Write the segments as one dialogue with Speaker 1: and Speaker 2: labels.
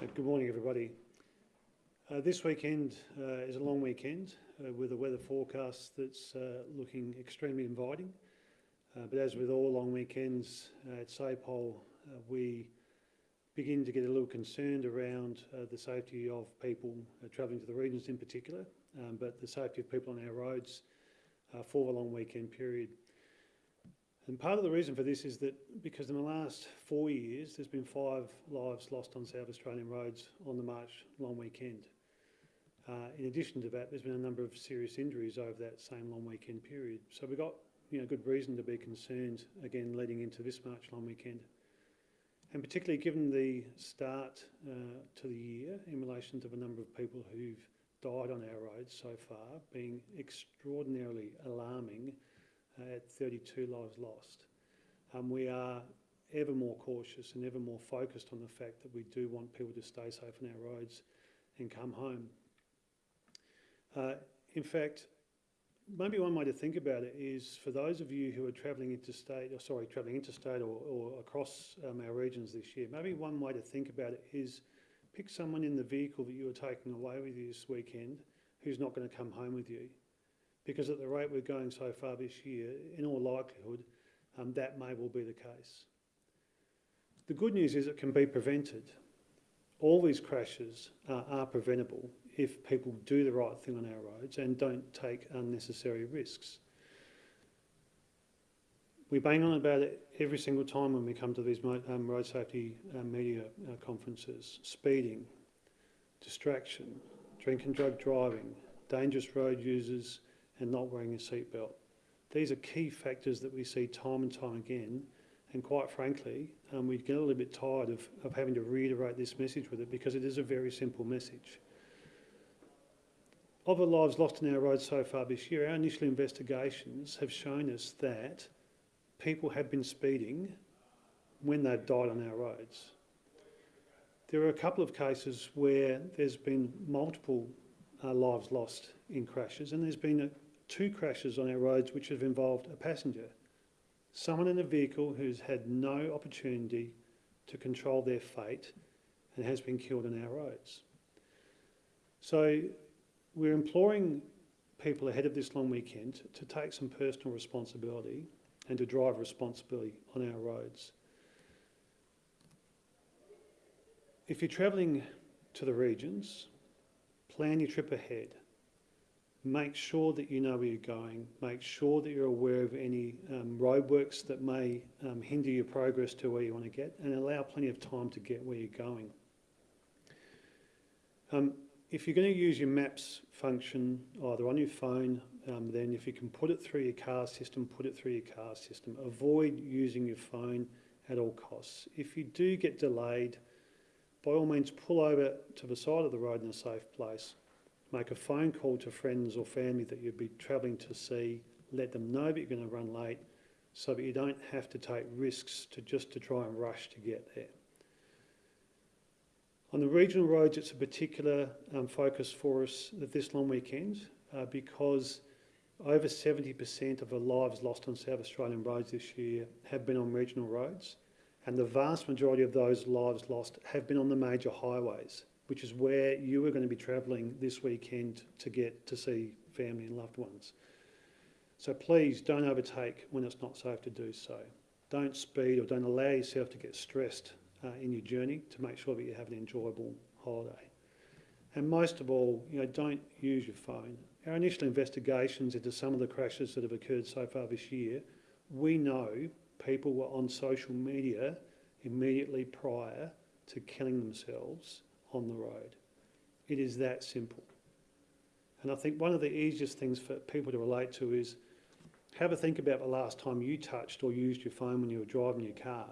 Speaker 1: Good morning, everybody. Uh, this weekend uh, is a long weekend uh, with a weather forecast that's uh, looking extremely inviting. Uh, but as with all long weekends uh, at SAPOL, we begin to get a little concerned around the safety of people travelling to the regions in particular, um, but the safety of people on our roads for the long weekend period. And part of the reason for this is that because in the last four years, there's been five lives lost on South Australian roads on the March long weekend. Uh, in addition to that, there's been a number of serious injuries over that same long weekend period. So we've got you know, good reason to be concerned, again, leading into this March long weekend. And particularly given the start uh, to the year in relation to the number of people who've died on our roads so far, being extraordinarily alarming at 32 lives lost. Um, we are ever more cautious and ever more focused on the fact that we do want people to stay safe on our roads and come home. Uh, in fact, maybe one way to think about it is for those of you who are travelling interstate, or sorry, travelling interstate or, or across um, our regions this year, maybe one way to think about it is pick someone in the vehicle that you are taking away with you this weekend who's not going to come home with you. Because at the rate we're going so far this year, in all likelihood, um, that may well be the case. The good news is it can be prevented. All these crashes uh, are preventable if people do the right thing on our roads and don't take unnecessary risks. We bang on about it every single time when we come to these um, road safety uh, media uh, conferences. Speeding, distraction, drink and drug driving, dangerous road users and not wearing a seatbelt. These are key factors that we see time and time again and quite frankly, um, we get a little bit tired of, of having to reiterate this message with it because it is a very simple message. Of the lives lost on our roads so far this year, our initial investigations have shown us that people have been speeding when they've died on our roads. There are a couple of cases where there's been multiple uh, lives lost in crashes and there's been a, two crashes on our roads which have involved a passenger. Someone in a vehicle who's had no opportunity to control their fate and has been killed on our roads. So we're imploring people ahead of this long weekend to take some personal responsibility and to drive responsibility on our roads. If you're travelling to the regions, plan your trip ahead. Make sure that you know where you're going. Make sure that you're aware of any um, roadworks that may um, hinder your progress to where you want to get and allow plenty of time to get where you're going. Um, if you're going to use your maps function either on your phone, um, then if you can put it through your car system, put it through your car system. Avoid using your phone at all costs. If you do get delayed, by all means pull over to the side of the road in a safe place make a phone call to friends or family that you'd be travelling to see, let them know that you're going to run late so that you don't have to take risks to just to try and rush to get there. On the regional roads, it's a particular um, focus for us this long weekend uh, because over 70% of the lives lost on South Australian roads this year have been on regional roads and the vast majority of those lives lost have been on the major highways which is where you are going to be travelling this weekend to get to see family and loved ones. So please don't overtake when it's not safe to do so. Don't speed or don't allow yourself to get stressed uh, in your journey to make sure that you have an enjoyable holiday. And most of all, you know, don't use your phone. Our initial investigations into some of the crashes that have occurred so far this year, we know people were on social media immediately prior to killing themselves on the road. It is that simple. And I think one of the easiest things for people to relate to is have a think about the last time you touched or used your phone when you were driving your car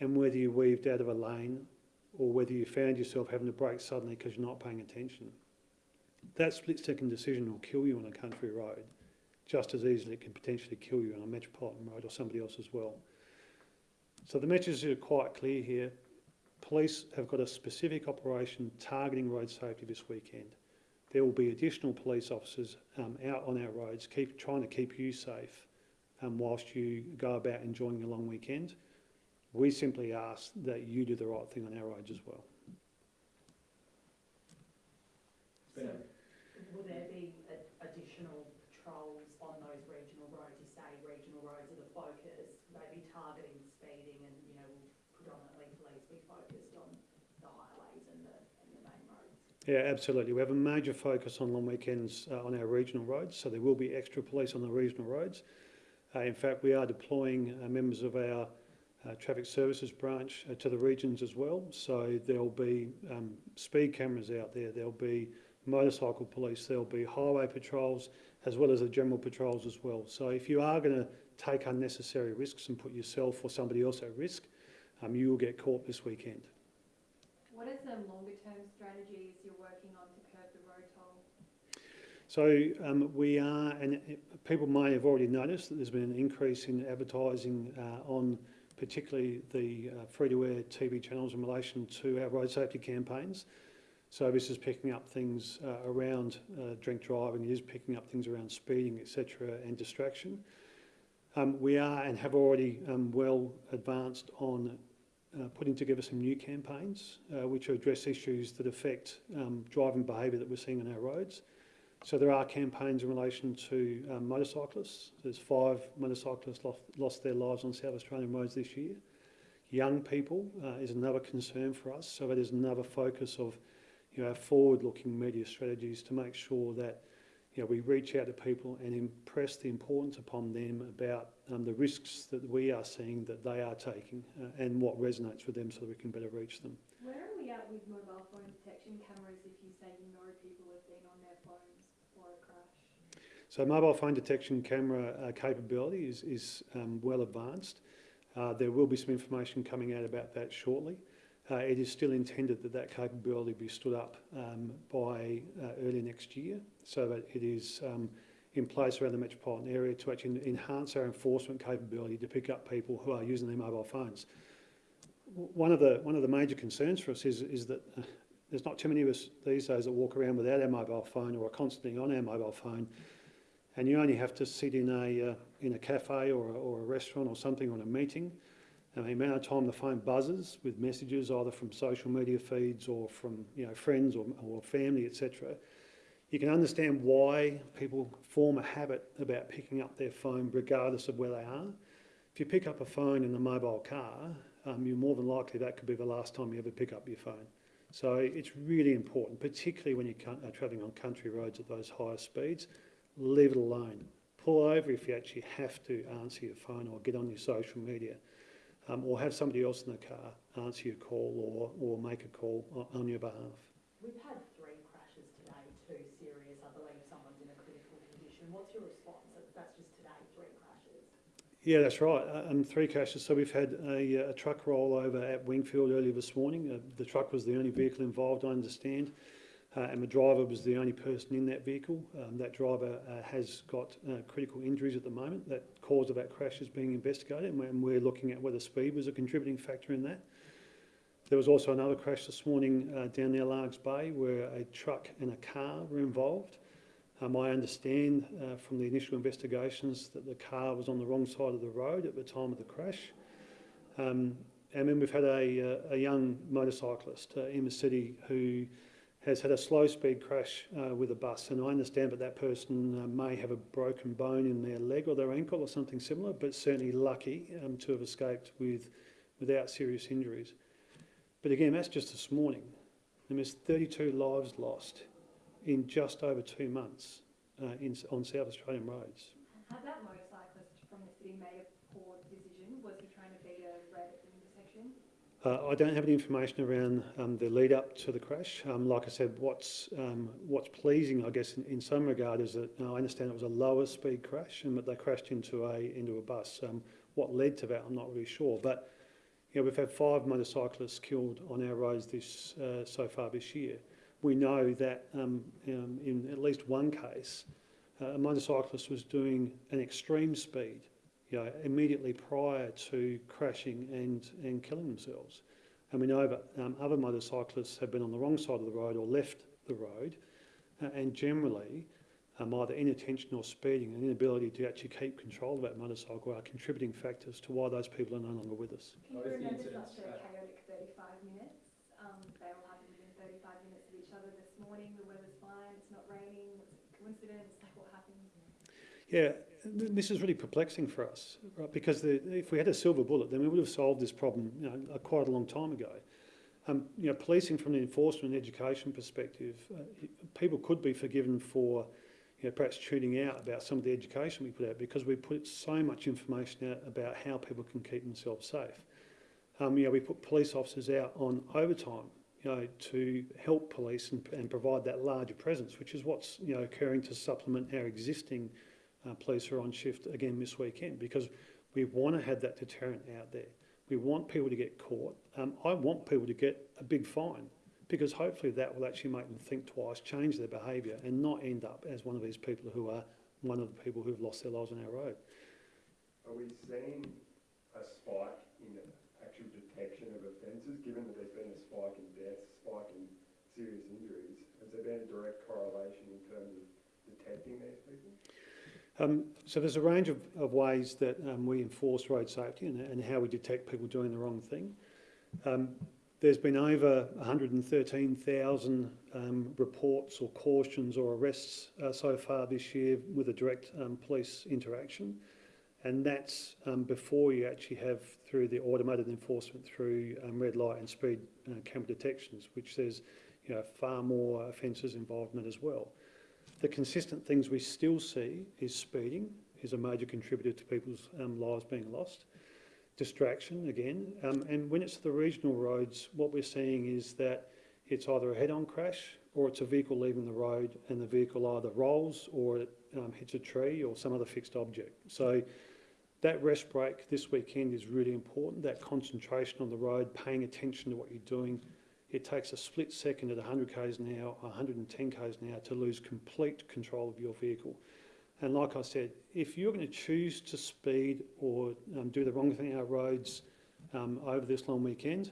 Speaker 1: and whether you weaved out of a lane or whether you found yourself having to brake suddenly because you're not paying attention. That split-second decision will kill you on a country road just as easily it can potentially kill you on a metropolitan road or somebody else as well. So the messages are quite clear here. Police have got a specific operation targeting road safety this weekend. There will be additional police officers um, out on our roads, keep trying to keep you safe um, whilst you go about enjoying your long weekend. We simply ask that you do the right thing on our roads as well.
Speaker 2: Yeah,
Speaker 1: absolutely. We have a major focus on long weekends uh, on our regional roads, so there will be extra police on the regional roads. Uh, in fact, we are deploying uh, members of our uh, traffic services branch uh, to the regions as well. So there'll be um, speed cameras out there, there'll be motorcycle police, there'll be highway patrols, as well as the general patrols as well. So if you are going to take unnecessary risks and put yourself or somebody else at risk, um, you will get caught this weekend.
Speaker 3: What is the longer term strategies you're working on to curb the road toll?
Speaker 1: So um, we are, and people may have already noticed that there's been an increase in advertising uh, on particularly the uh, free-to-air TV channels in relation to our road safety campaigns. So this is picking up things uh, around uh, drink driving, it is picking up things around speeding, etc., and distraction. Um, we are and have already um, well advanced on uh, putting together some new campaigns uh, which address issues that affect um, driving behaviour that we're seeing on our roads. So there are campaigns in relation to um, motorcyclists. There's five motorcyclists lost, lost their lives on South Australian roads this year. Young people uh, is another concern for us. So that is another focus of you know, our forward-looking media strategies to make sure that you know, we reach out to people and impress the importance upon them about um, the risks that we are seeing that they are taking uh, and what resonates with them so that we can better reach them.
Speaker 3: Where are we at with mobile phone detection cameras if you say you know people have been on their phones before a crash?
Speaker 1: So mobile phone detection camera uh, capability is, is um, well advanced. Uh, there will be some information coming out about that shortly. Uh, it is still intended that that capability be stood up um, by uh, early next year so that it is um, in place around the metropolitan area to actually enhance our enforcement capability to pick up people who are using their mobile phones. One of the, one of the major concerns for us is, is that uh, there's not too many of us these days that walk around without our mobile phone or are constantly on our mobile phone and you only have to sit in a, uh, in a cafe or a, or a restaurant or something on a meeting, and the amount of time the phone buzzes with messages either from social media feeds or from you know, friends or, or family, etc., you can understand why people form a habit about picking up their phone regardless of where they are. If you pick up a phone in a mobile car, um, you're more than likely that could be the last time you ever pick up your phone. So it's really important, particularly when you're are travelling on country roads at those higher speeds, leave it alone. Pull over if you actually have to answer your phone or get on your social media. Um, or have somebody else in the car answer your call or, or make a call on, on your behalf.
Speaker 4: We've had three crashes today, two serious, I believe someone's in a critical condition. What's your response? That's just today, three crashes.
Speaker 1: Yeah, that's right. Uh, Um, three crashes. So we've had a, uh, a truck roll over at Wingfield earlier this morning. Uh, the truck was the only vehicle involved, I understand, uh, and the driver was the only person in that vehicle. Um, that driver uh, has got uh, critical injuries at the moment. That cause of that crash is being investigated, and we're, looking at whether speed was a contributing factor in that. There was also another crash this morning uh, down near Largs Bay where a truck and a car were involved. Um, I understand uh, from the initial investigations that the car was on the wrong side of the road at the time of the crash. Um, and then we've had a, uh, a young motorcyclist in the city who has had a slow speed crash uh, with a bus. And I understand that that person uh, may have a broken bone in their leg or their ankle or something similar, but certainly lucky um, to have escaped with, without serious injuries. But again, that's just this morning. And there's 32 lives lost in just over two months uh, in, on South Australian roads.
Speaker 3: Had that motorcyclist from the city made a poor decision? Was he trying to beat a red at the intersection?
Speaker 1: Uh, I don't have any information around um, the lead up to the crash. Um, like I said, what's um, what's pleasing, I guess, in, in some regard, is that uh, I understand it was a lower speed crash and that they crashed into a into a bus. Um, what led to that, I'm not really sure. But you know, we've had five motorcyclists killed on our roads this uh, so far this year. We know that um, um, in at least one case, uh, a motorcyclist was doing an extreme speed you know, immediately prior to crashing and, and killing themselves. And we know that um, other motorcyclists have been on the wrong side of the road or left the road, uh, and generally, um, either inattention or speeding and inability to actually keep control of that motorcycle are contributing factors to why those people are no longer with us.
Speaker 3: Can you remember such a chaotic 35 minutes? Um, they all happened within 35 minutes of each other this morning. The weather's fine. coincidence? Like what happens?
Speaker 1: Yeah, th- this is really perplexing for us, right? Because the, if we had a silver bullet, then we would have solved this problem, you know, quite a long time ago. Um, you know, policing from an enforcement and education perspective, uh, people could be forgiven for, you know, perhaps tuning out about some of the education we put out because we put so much information out about how people can keep themselves safe. Um, you know, we put police officers out on overtime, you know, to help police and, and provide that larger presence, which is what's, you know, occurring to supplement our existing uh, police who are on shift again this weekend because we want to have that deterrent out there. We want people to get caught. Um, I want people to get a big fine because hopefully that will actually make them think twice, change their behaviour and not end up as one of these people who are one of the people who've lost their lives on our road.
Speaker 2: Are we seeing a spike in actual detection of offences, given that there's been a spike in deaths, spike in serious injuries? Has there been a direct correlation in terms of detecting these?
Speaker 1: Um, so there's a range of, of ways that um, we enforce road safety and, and how we detect people doing the wrong thing. Um, there's been over 113,000 um, reports or cautions or arrests uh, so far this year with a direct um, police interaction. And that's um, before you actually have through the automated enforcement through red light and speed uh, camera detections, which says you know, far more offences involvement as well. The consistent things we still see is speeding is a major contributor to people's um, lives being lost. Distraction again, um, and when it's the regional roads, what we're seeing is that it's either a head-on crash or it's a vehicle leaving the road and the vehicle either rolls or it um, hits a tree or some other fixed object. So that rest break this weekend is really important, that concentration on the road, paying attention to what you're doing. It takes a split second at 100 k's an hour, 110 k's an hour to lose complete control of your vehicle. And like I said, if you're going to choose to speed or um, do the wrong thing on our roads um, over this long weekend,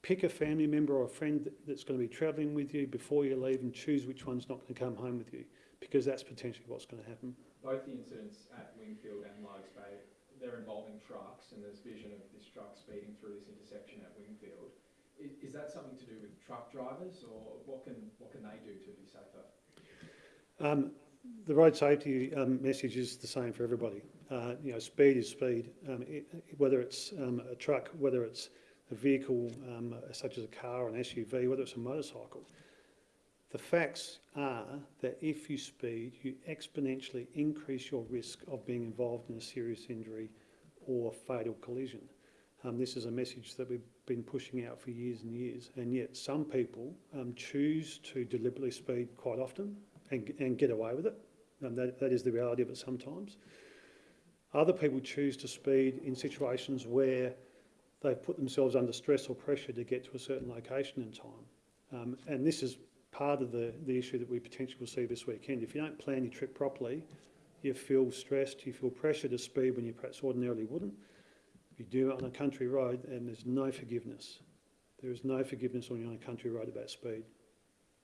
Speaker 1: pick a family member or a friend that's going to be travelling with you before you leave and choose which one's not going to come home with you because that's potentially what's going to happen.
Speaker 5: Both the incidents at Wingfield and Largs Bay, they're involving trucks and there's vision of this truck speeding through this intersection at. Is, is that something to do with truck drivers or what can, what can they do to be safer?
Speaker 1: Um, the road safety um, message is the same for everybody. Uh, you know, speed is speed. Um, it, whether it's um, a truck, whether it's a vehicle um, such as a car, an SUV, whether it's a motorcycle. The facts are that if you speed, you exponentially increase your risk of being involved in a serious injury or fatal collision. Um, this is a message that we've been pushing out for years and years, and yet some people um, choose to deliberately speed quite often and, and get away with it. And that, that is the reality of it sometimes. Other people choose to speed in situations where they've put themselves under stress or pressure to get to a certain location in time. Um, and this is part of the, the issue that we potentially will see this weekend. If you don't plan your trip properly, you feel stressed, you feel pressure to speed when you perhaps ordinarily wouldn't. If you do it on a country road, and there's no forgiveness. There is no forgiveness when you're on a country road about speed.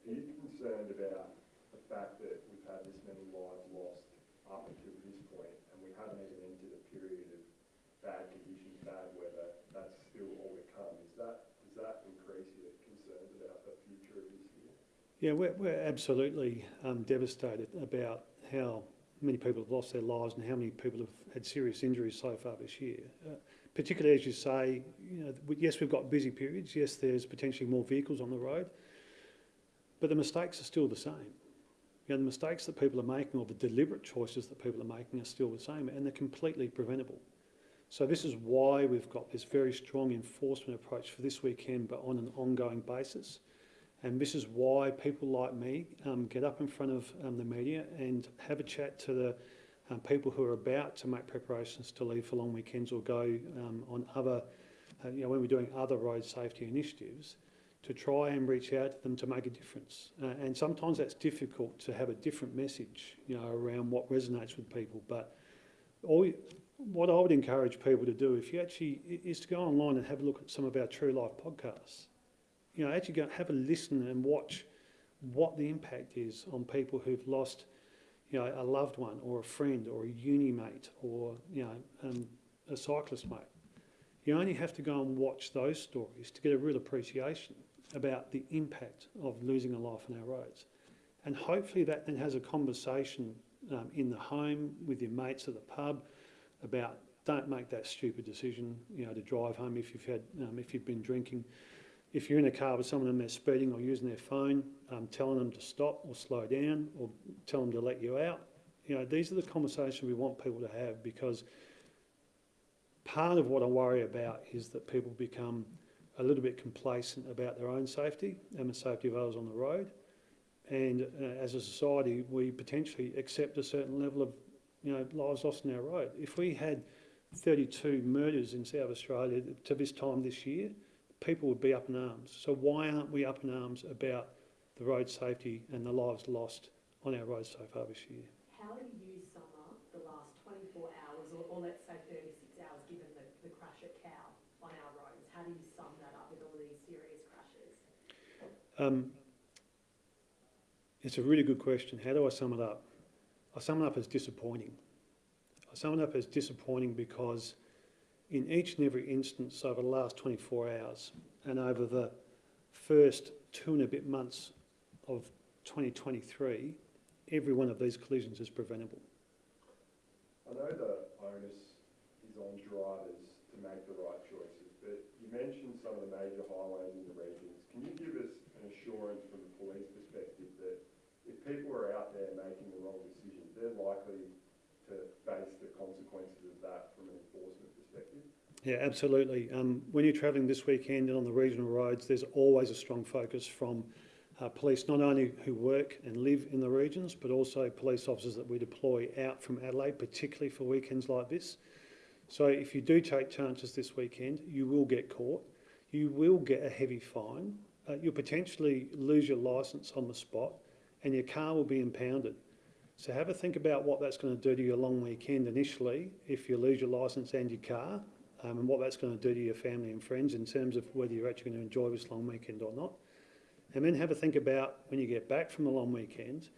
Speaker 2: Are you concerned about the fact that we've had this many lives lost up until this point and we haven't even entered a period of bad conditions, bad weather, that's still all to come? Is that, does that increase your concerns about the future of this year?
Speaker 1: Yeah, we're, we're absolutely um, devastated about how many people have lost their lives and how many people have had serious injuries so far this year. Uh, particularly as you say, you know, yes, we've got busy periods. Yes, there's potentially more vehicles on the road, but the mistakes are still the same. You know, the mistakes that people are making or the deliberate choices that people are making are still the same and they're completely preventable. So this is why we've got this very strong enforcement approach for this weekend, but on an ongoing basis. And this is why people like me um, get up in front of um, the media and have a chat to the um, people who are about to make preparations to leave for long weekends or go um, on other, uh, you know, when we're doing other road safety initiatives, to try and reach out to them to make a difference. Uh, and sometimes that's difficult to have a different message, you know, around what resonates with people. But all what I would encourage people to do, if you actually, is to go online and have a look at some of our True Life podcasts. You know, actually go have a listen and watch what the impact is on people who've lost, you know, a loved one or a friend or a uni mate or, you know, um, a cyclist mate. You only have to go and watch those stories to get a real appreciation about the impact of losing a life on our roads. And hopefully that then has a conversation um, in the home with your mates at the pub about don't make that stupid decision, you know, to drive home if you've had, um, if you've been drinking. If you're in a car with someone and they're speeding or using their phone, um, telling them to stop or slow down or tell them to let you out. You know, these are the conversations we want people to have because part of what I worry about is that people become a little bit complacent about their own safety and the safety of others on the road. And uh, as a society, we potentially accept a certain level of, you know, lives lost on our road. If we had 32 murders in South Australia to this time this year, people would be up in arms. So why aren't we up in arms about the road safety and the lives lost on our roads so far this year?
Speaker 4: How do you sum up the last twenty-four hours, or, or let's say thirty-six hours, given the, the crash at Cow on our roads? How do you sum that up with all these serious crashes?
Speaker 1: Um, it's a really good question. How do I sum it up? I sum it up as disappointing. I sum it up as disappointing because in each and every instance over the last 24 hours and over the first two and a bit months of 2023, every one of these collisions is preventable.
Speaker 2: I know the onus is on drivers to make the right choices, but you mentioned some of the major highways in the regions. Can you give us an assurance from the police perspective that if people are out there making the wrong decisions, they're likely to face the consequences of that from an enforcement perspective?
Speaker 1: Yeah, absolutely. Um, when you're travelling this weekend and on the regional roads, there's always a strong focus from uh, police, not only who work and live in the regions, but also police officers that we deploy out from Adelaide, particularly for weekends like this. So if you do take chances this weekend, you will get caught. You will get a heavy fine. Uh, you'll potentially lose your licence on the spot and your car will be impounded. So have a think about what that's going to do to your long weekend initially if you lose your licence and your car um, and what that's going to do to your family and friends in terms of whether you're actually going to enjoy this long weekend or not. And then have a think about when you get back from the long weekend,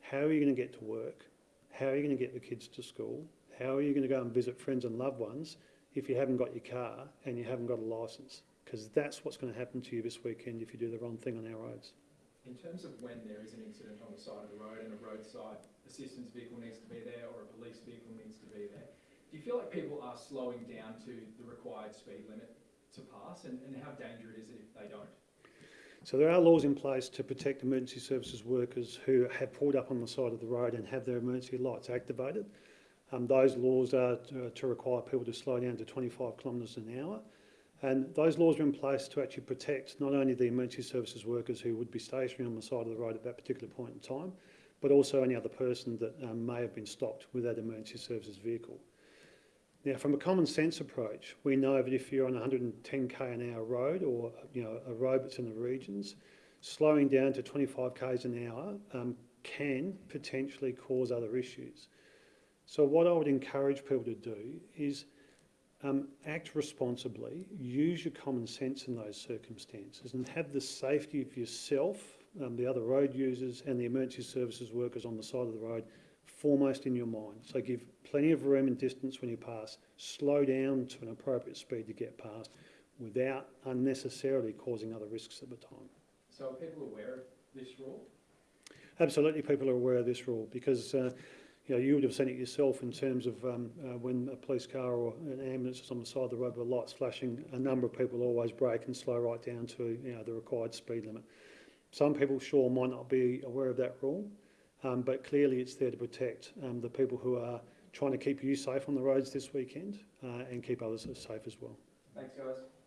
Speaker 1: how are you going to get to work? How are you going to get the kids to school? How are you going to go and visit friends and loved ones if you haven't got your car and you haven't got a licence? Because that's what's going to happen to you this weekend if you do the wrong thing on our roads.
Speaker 5: In terms of when there is an incident on the side of the road and a roadside assistance vehicle needs to be there or a police vehicle needs to be there, do you feel like people are slowing down to the required speed limit to pass and, and how dangerous is it if they don't?
Speaker 1: So there are laws in place to protect emergency services workers who have pulled up on the side of the road and have their emergency lights activated. Um, those laws are to, to require people to slow down to 25 kilometres an hour. And those laws are in place to actually protect not only the emergency services workers who would be stationary on the side of the road at that particular point in time, but also any other person that um, may have been stopped with that emergency services vehicle. Now, from a common sense approach, we know that if you're on a 110k an hour road or you know a road that's in the regions, slowing down to 25 k's an hour um, can potentially cause other issues. So what I would encourage people to do is um, act responsibly, use your common sense in those circumstances and have the safety of yourself, um, the other road users and the emergency services workers on the side of the road foremost in your mind. So give plenty of room and distance when you pass. Slow down to an appropriate speed to get past without unnecessarily causing other risks at the time.
Speaker 5: So are people aware of this rule?
Speaker 1: Absolutely, people are aware of this rule because uh, you know you would have seen it yourself in terms of um, uh, when a police car or an ambulance is on the side of the road with lights flashing. A number of people always brake and slow right down to you know the required speed limit. Some people sure might not be aware of that rule, um, but clearly it's there to protect um, the people who are trying to keep you safe on the roads this weekend uh, and keep others safe as well.
Speaker 5: Thanks, guys.